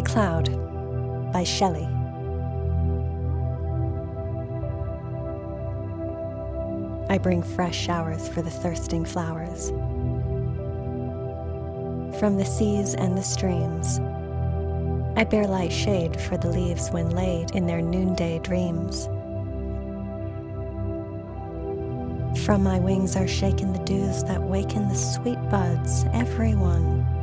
The Cloud by Shelley. I bring fresh showers for the thirsting flowers. From the seas and the streams, I bear light shade for the leaves when laid in their noonday dreams. From my wings are shaken the dews that waken the sweet buds, every one.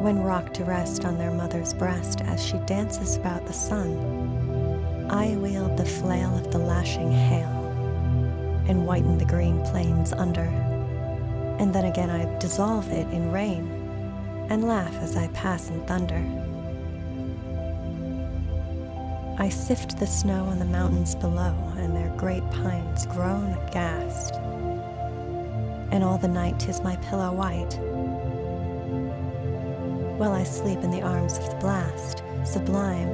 When rocked to rest on their mother's breast as she dances about the sun, I wield the flail of the lashing hail and whiten the green plains under. And then again I dissolve it in rain and laugh as I pass in thunder. I sift the snow on the mountains below, and their great pines groan aghast. And all the night 'tis my pillow white, while I sleep in the arms of the blast, sublime.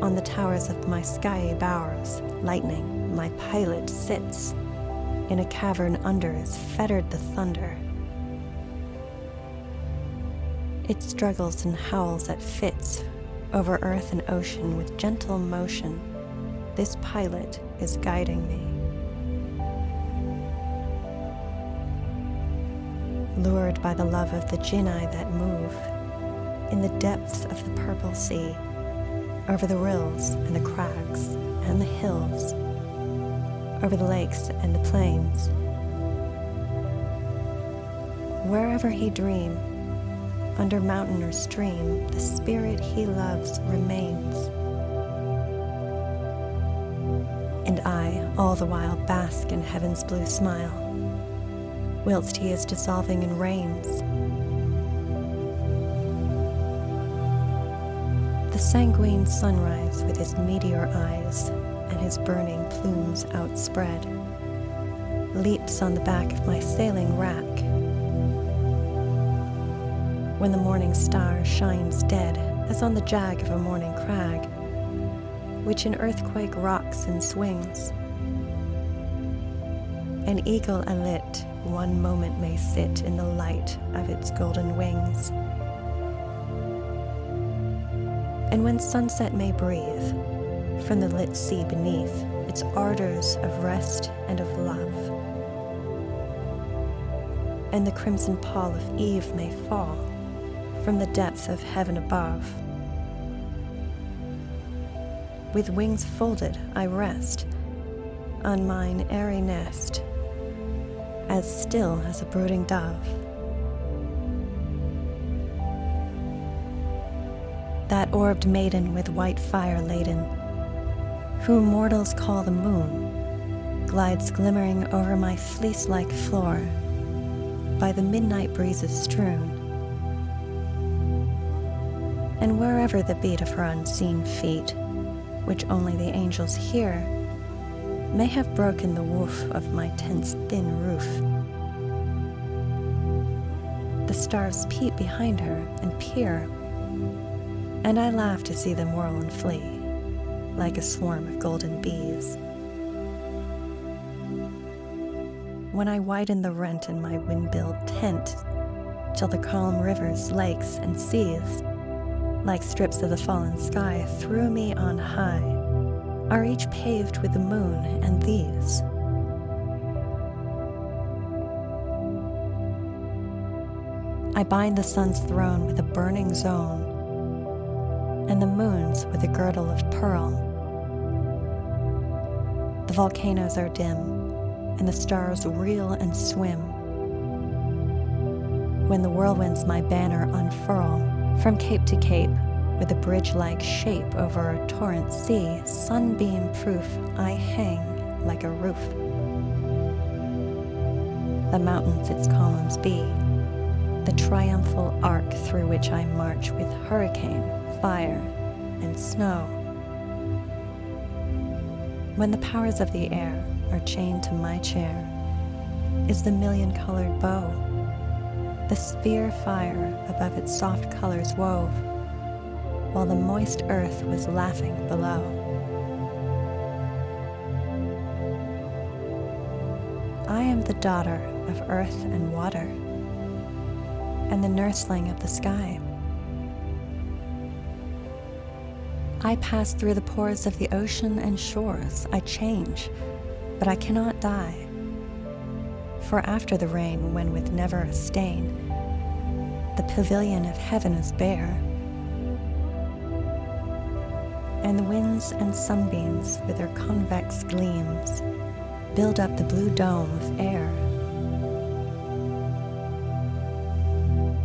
On the towers of my skiey bowers, lightning, my pilot, sits. In a cavern under is fettered the thunder. It struggles and howls at fits over earth and ocean with gentle motion. This pilot is guiding me. Lured by the love of the genii that move in the depths of the purple sea, over the rills and the crags and the hills, over the lakes and the plains. Wherever he dream, under mountain or stream, the spirit he loves remains. And I, all the while, bask in heaven's blue smile, whilst he is dissolving in rains. Sanguine sunrise with his meteor eyes and his burning plumes outspread leaps on the back of my sailing rack when the morning star shines dead as on the jag of a morning crag, which an earthquake rocks and swings. An eagle alit one moment may sit in the light of its golden wings. And when sunset may breathe from the lit sea beneath its ardors of rest and of love, and the crimson pall of eve may fall from the depths of heaven above. With wings folded, I rest on mine airy nest, as still as a brooding dove. That orbed maiden with white fire laden, whom mortals call the moon, glides glimmering over my fleece like floor, by the midnight breezes strewn and wherever the beat of her unseen feet, which only the angels hear, may have broken the woof of my tent's thin roof. The stars peep behind her and peer, and I laugh to see them whirl and flee, like a swarm of golden bees. When I widen the rent in my wind-built tent, till the calm rivers, lakes, and seas like strips of the fallen sky through me on high, are each paved with the moon and these. I bind the sun's throne with a burning zone, and the moon's with a girdle of pearl. The volcanoes are dim, and the stars reel and swim. When the whirlwinds my banner unfurl, from cape to cape, with a bridge-like shape over a torrent sea, sunbeam-proof, I hang like a roof. The mountains its columns be, the triumphal arc through which I march with hurricane, fire, and snow. When the powers of the air are chained to my chair, is the million-colored bow the sphere fire above its soft colors wove, while the moist earth was laughing below. I am the daughter of earth and water, and the nursling of the sky. I pass through the pores of the ocean and shores. I change, but I cannot die. For after the rain, when with never a stain, the pavilion of heaven is bare, and the winds and sunbeams with their convex gleams build up the blue dome of air.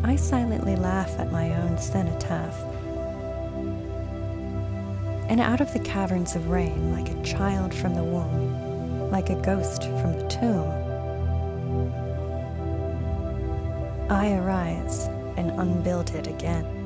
I silently laugh at my own cenotaph. And out of the caverns of rain, like a child from the womb, like a ghost from the tomb, I arise and unbuild it again.